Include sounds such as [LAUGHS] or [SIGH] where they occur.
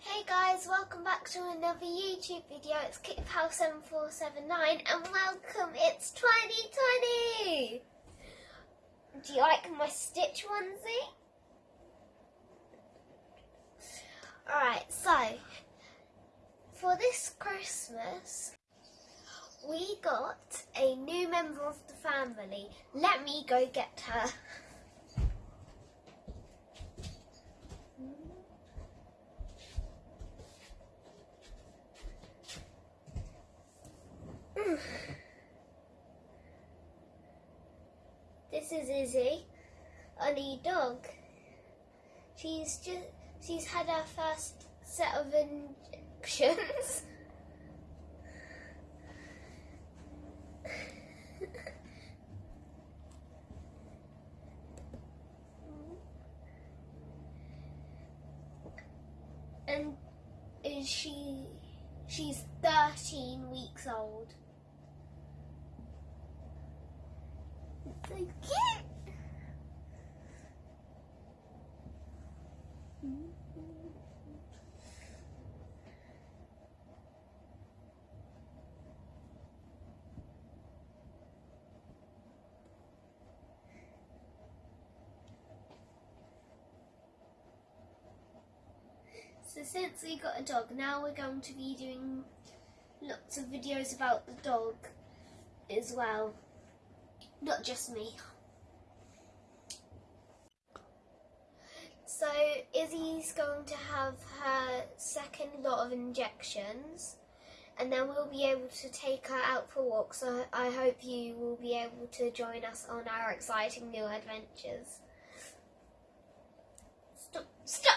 Hey guys, welcome back to another YouTube video. It's KitPal7479 and welcome, it's 2020! Do you like my Stitch onesie? Alright, so, for this Christmas, we got a new member of the family. Let me go get her. [LAUGHS] This is Izzy, a new dog. She's just she's had her first set of injections. [LAUGHS] and is she she's 13 weeks So since we got a dog, now we're going to be doing lots of videos about the dog as well. Not just me. So Izzy's going to have her second lot of injections and then we'll be able to take her out for walks. So I hope you will be able to join us on our exciting new adventures. Stop! Stop!